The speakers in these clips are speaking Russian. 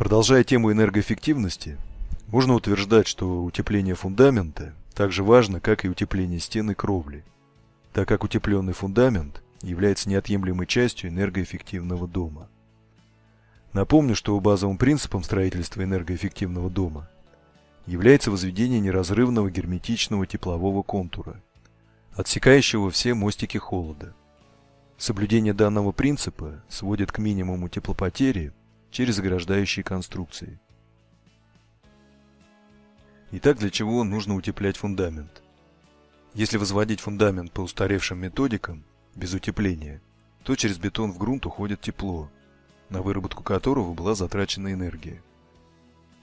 Продолжая тему энергоэффективности, можно утверждать, что утепление фундамента так же важно, как и утепление стены кровли, так как утепленный фундамент является неотъемлемой частью энергоэффективного дома. Напомню, что базовым принципом строительства энергоэффективного дома является возведение неразрывного герметичного теплового контура, отсекающего все мостики холода. Соблюдение данного принципа сводит к минимуму теплопотери через ограждающие конструкции. Итак, для чего нужно утеплять фундамент? Если возводить фундамент по устаревшим методикам, без утепления, то через бетон в грунт уходит тепло, на выработку которого была затрачена энергия.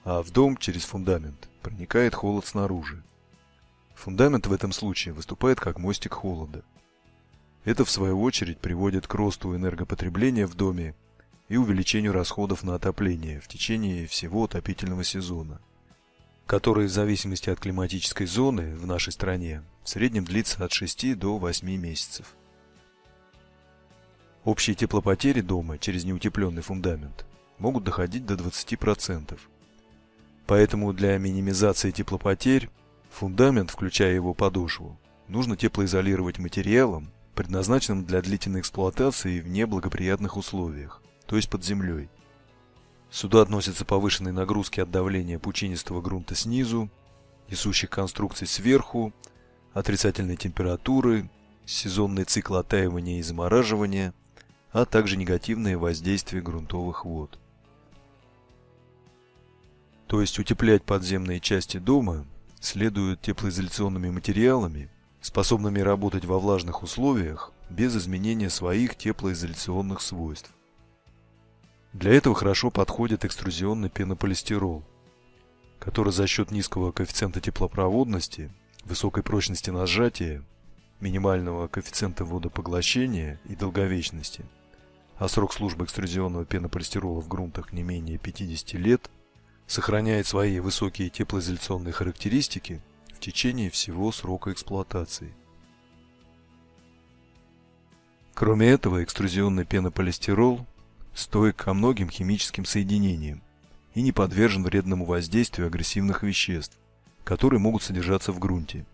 А в дом через фундамент проникает холод снаружи. Фундамент в этом случае выступает как мостик холода. Это в свою очередь приводит к росту энергопотребления в доме и увеличению расходов на отопление в течение всего отопительного сезона, который в зависимости от климатической зоны в нашей стране в среднем длится от 6 до 8 месяцев. Общие теплопотери дома через неутепленный фундамент могут доходить до 20%. Поэтому для минимизации теплопотерь фундамент, включая его подошву, нужно теплоизолировать материалом, предназначенным для длительной эксплуатации в неблагоприятных условиях то есть под землей. Сюда относятся повышенные нагрузки от давления пучинистого грунта снизу, несущих конструкций сверху, отрицательной температуры, сезонный цикл оттаивания и замораживания, а также негативное воздействие грунтовых вод. То есть утеплять подземные части дома следует теплоизоляционными материалами, способными работать во влажных условиях без изменения своих теплоизоляционных свойств. Для этого хорошо подходит экструзионный пенополистирол, который за счет низкого коэффициента теплопроводности, высокой прочности на сжатие, минимального коэффициента водопоглощения и долговечности, а срок службы экструзионного пенополистирола в грунтах не менее 50 лет, сохраняет свои высокие теплоизоляционные характеристики в течение всего срока эксплуатации. Кроме этого, экструзионный пенополистирол стойк ко многим химическим соединениям и не подвержен вредному воздействию агрессивных веществ, которые могут содержаться в грунте,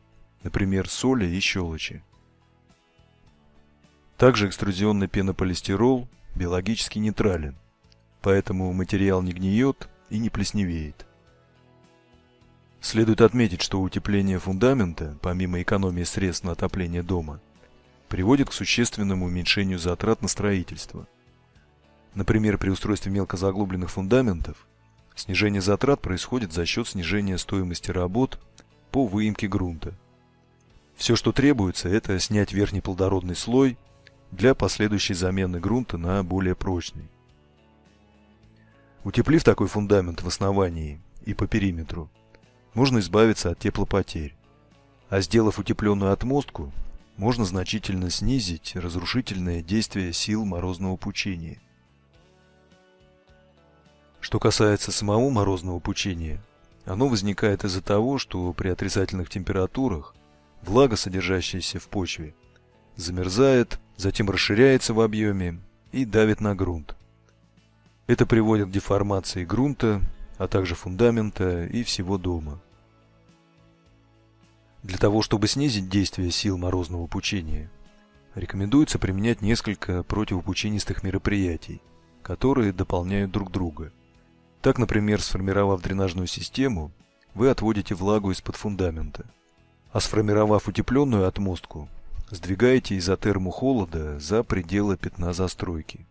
например, соли и щелочи. Также экструзионный пенополистирол биологически нейтрален, поэтому материал не гниет и не плесневеет. Следует отметить, что утепление фундамента, помимо экономии средств на отопление дома, приводит к существенному уменьшению затрат на строительство – Например, при устройстве мелкозаглубленных фундаментов снижение затрат происходит за счет снижения стоимости работ по выемке грунта. Все, что требуется, это снять верхний плодородный слой для последующей замены грунта на более прочный. Утеплив такой фундамент в основании и по периметру, можно избавиться от теплопотерь. А сделав утепленную отмостку, можно значительно снизить разрушительное действие сил морозного пучения. Что касается самого морозного пучения, оно возникает из-за того, что при отрицательных температурах влага, содержащаяся в почве, замерзает, затем расширяется в объеме и давит на грунт. Это приводит к деформации грунта, а также фундамента и всего дома. Для того, чтобы снизить действие сил морозного пучения, рекомендуется применять несколько противопучинистых мероприятий, которые дополняют друг друга – так, например, сформировав дренажную систему, вы отводите влагу из-под фундамента. А сформировав утепленную отмостку, сдвигаете изотерму холода за пределы пятна застройки.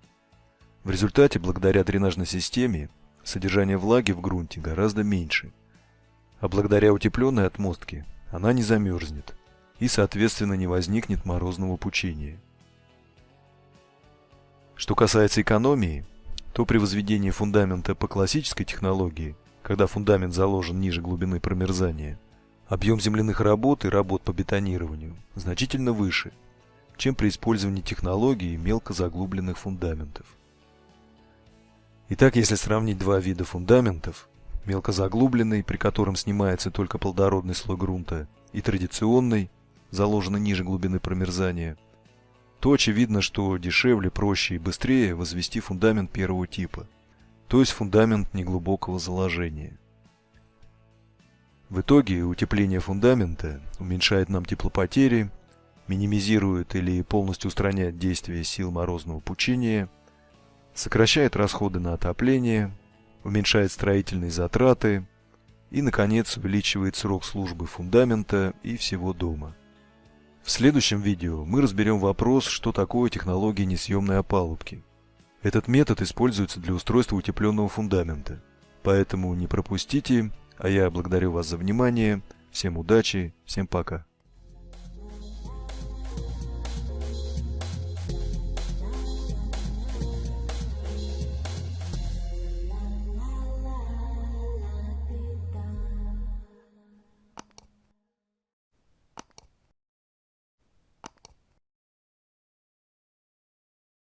В результате, благодаря дренажной системе, содержание влаги в грунте гораздо меньше. А благодаря утепленной отмостке она не замерзнет и, соответственно, не возникнет морозного пучения. Что касается экономии, то при возведении фундамента по классической технологии, когда фундамент заложен ниже глубины промерзания, объем земляных работ и работ по бетонированию значительно выше, чем при использовании технологии мелкозаглубленных фундаментов. Итак, если сравнить два вида фундаментов, мелкозаглубленный, при котором снимается только плодородный слой грунта, и традиционный, заложенный ниже глубины промерзания – то очевидно, что дешевле, проще и быстрее возвести фундамент первого типа, то есть фундамент неглубокого заложения. В итоге утепление фундамента уменьшает нам теплопотери, минимизирует или полностью устраняет действие сил морозного пучения, сокращает расходы на отопление, уменьшает строительные затраты и, наконец, увеличивает срок службы фундамента и всего дома. В следующем видео мы разберем вопрос, что такое технология несъемной опалубки. Этот метод используется для устройства утепленного фундамента, поэтому не пропустите, а я благодарю вас за внимание, всем удачи, всем пока.